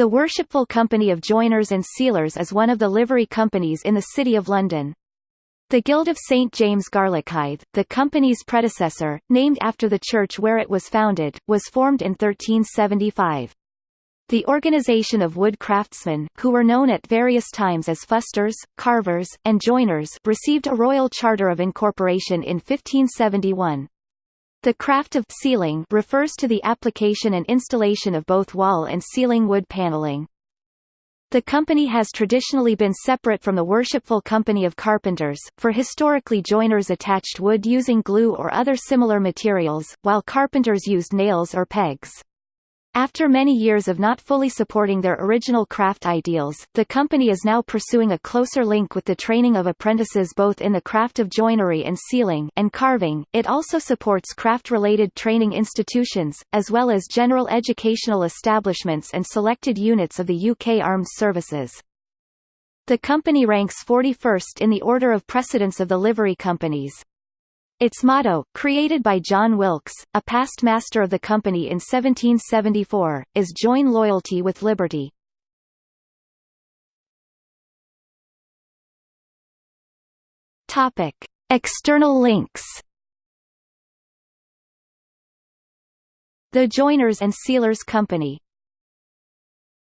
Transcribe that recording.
The Worshipful Company of Joiners and Ceilers is one of the livery companies in the City of London. The Guild of St James Garlickhythe, the company's predecessor, named after the church where it was founded, was formed in 1375. The organization of wood craftsmen, who were known at various times as fusters, carvers, and joiners received a royal charter of incorporation in 1571. The craft of ceiling refers to the application and installation of both wall and ceiling wood paneling. The company has traditionally been separate from the Worshipful Company of Carpenters, for historically joiners attached wood using glue or other similar materials, while carpenters used nails or pegs. After many years of not fully supporting their original craft ideals, the company is now pursuing a closer link with the training of apprentices both in the craft of joinery and ceiling and carving. It also supports craft-related training institutions, as well as general educational establishments and selected units of the UK Armed Services. The company ranks 41st in the order of precedence of the livery companies. Its motto, created by John Wilkes, a past master of the company in 1774, is Join Loyalty with Liberty. External links. The Joiners and Ceilers Company